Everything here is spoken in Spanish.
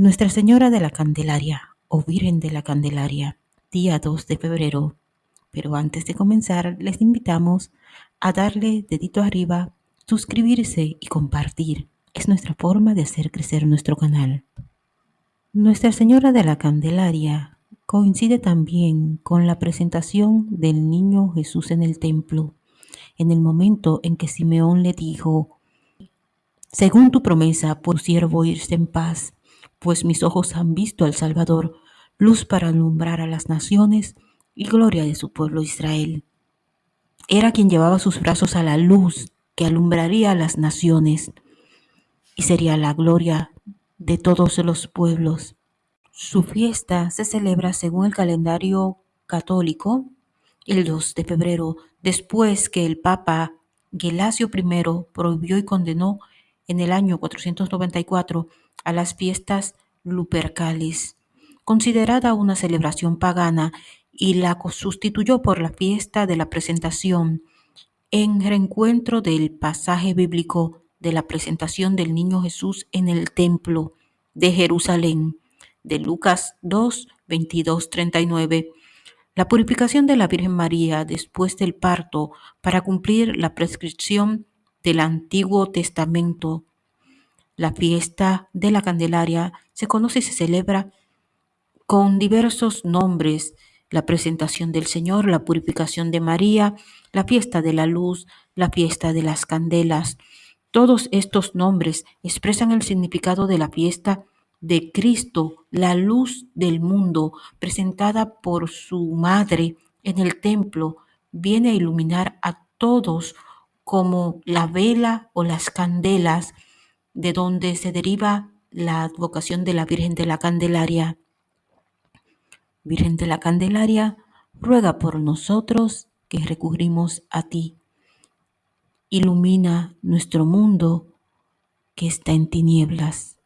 Nuestra Señora de la Candelaria o Virgen de la Candelaria, día 2 de febrero. Pero antes de comenzar, les invitamos a darle dedito arriba, suscribirse y compartir. Es nuestra forma de hacer crecer nuestro canal. Nuestra Señora de la Candelaria coincide también con la presentación del niño Jesús en el templo, en el momento en que Simeón le dijo, según tu promesa, por siervo irse en paz, pues mis ojos han visto al Salvador, luz para alumbrar a las naciones y gloria de su pueblo Israel. Era quien llevaba sus brazos a la luz que alumbraría a las naciones y sería la gloria de todos los pueblos. Su fiesta se celebra según el calendario católico el 2 de febrero, después que el Papa Gelasio I prohibió y condenó en el año 494 a las fiestas lupercales, considerada una celebración pagana, y la sustituyó por la fiesta de la presentación, en reencuentro del pasaje bíblico de la presentación del niño Jesús en el templo de Jerusalén, de Lucas 2, 22, 39. La purificación de la Virgen María después del parto para cumplir la prescripción del Antiguo Testamento. La fiesta de la Candelaria se conoce y se celebra con diversos nombres, la presentación del Señor, la purificación de María, la fiesta de la luz, la fiesta de las candelas. Todos estos nombres expresan el significado de la fiesta de Cristo, la luz del mundo, presentada por su madre en el templo, viene a iluminar a todos como la vela o las candelas de donde se deriva la advocación de la Virgen de la Candelaria. Virgen de la Candelaria, ruega por nosotros que recurrimos a ti. Ilumina nuestro mundo que está en tinieblas.